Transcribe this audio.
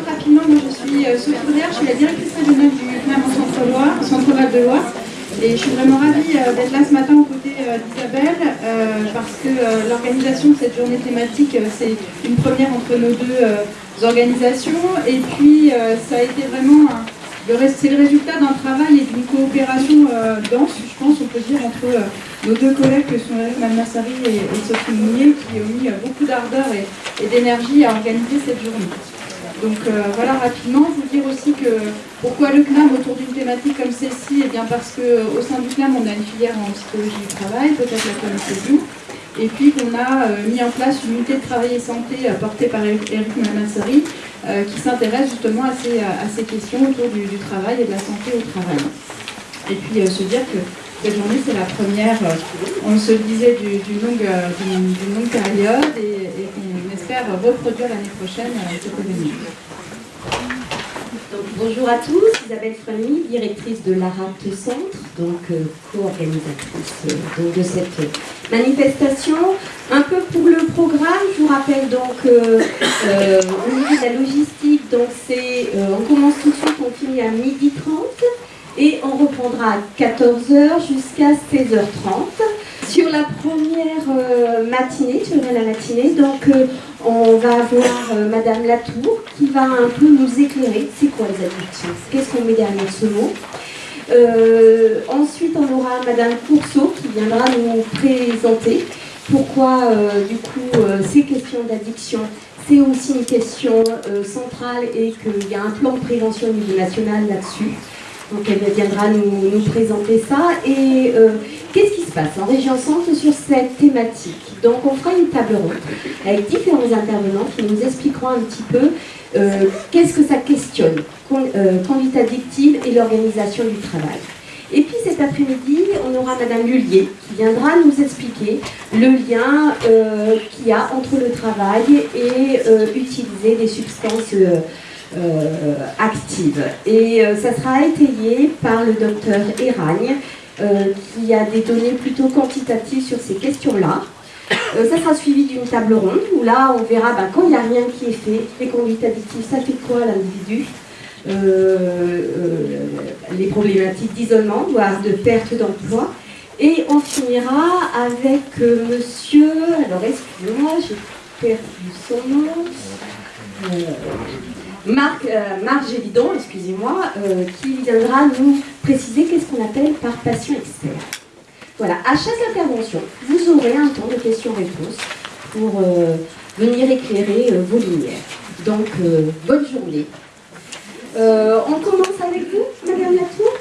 Sophie Bauder, je suis la directrice régionale du CNAM en Centre-Loire, Centre-Val de Loire. Et je suis vraiment ravie euh, d'être là ce matin aux côtés euh, d'Isabelle, euh, parce que euh, l'organisation de cette journée thématique, euh, c'est une première entre nos deux euh, organisations. Et puis, euh, ça a été vraiment un- c'est le résultat d'un travail et d'une coopération euh, dense, je pense, on peut dire, entre euh, nos deux collègues que sont Eric et, Sophie Mounier, qui ont mis euh, beaucoup d'ardeur et, d'énergie à organiser cette journée. Donc voilà rapidement, vous dire aussi que pourquoi le CNAM autour d'une thématique comme celle-ci Eh bien parce qu'au sein du CNAM, on a une filière en psychologie du travail, peut-être la connaissez-vous, et puis qu'on a euh, mis en place une unité de travail et santé euh, portée par Eric Malmassari, euh, qui s'intéresse justement à ces, à ces questions autour du, travail et de la santé au travail. Et puis se dire que cette journée, c'est la première, on se disait, du- d'une longue, longue période et, et qu'on espère reproduire l'année prochaine euh, cet événement. Donc, bonjour à tous, Isabelle Fremy, directrice de l'ARAT Centre, donc euh, co-organisatrice euh, de cette manifestation. Un peu pour le programme, je vous rappelle donc euh, au niveau de la logistique, donc c'est on commence tout de suite, on finit à 12h30 et on reprendra à 14h jusqu'à 16h30. Sur la première matinée, sur la matinée, donc on va avoir Madame Latour qui va un peu nous éclairer. C'est quoi les addictions Qu'est-ce qu'on met derrière ce mot? Ensuite, on aura Madame Courceau qui viendra nous présenter pourquoi, euh, du coup, euh, ces questions d'addiction, c'est aussi une question euh, centrale et qu'il y a un plan de prévention au niveau national là-dessus. Donc elle viendra nous, présenter ça. Et euh, qu'est-ce qui se passe en région centre sur cette thématique Donc on fera une table ronde avec différents intervenants qui nous expliqueront un petit peu euh, qu'est-ce que ça questionne, con- euh, conduite addictive et l'organisation du travail. Et puis cet après-midi, on aura Madame Lullier qui viendra nous expliquer le lien euh, qu'il y a entre le travail et euh, utiliser des substances euh, actives. Et euh, ça sera étayé par le docteur Eragne euh, qui a des données plutôt quantitatives sur ces questions-là. Ça sera suivi d'une table ronde où là on verra ben, quand il n'y a rien qui est fait, les conduites addictives, ça fait quoi l'individu? Les problématiques d'isolement, voire de perte d'emploi. Et on finira avec monsieur, alors excusez-moi, j'ai perdu son nom, Marc, euh, Marc excusez-moi, euh, qui viendra nous préciser qu'est-ce qu'on appelle par patient expert. Voilà, à chaque intervention, vous aurez un temps de questions-réponses pour euh, venir éclairer euh, vos lumières. Donc, bonne journée. On commence avec vous, Madame Latour?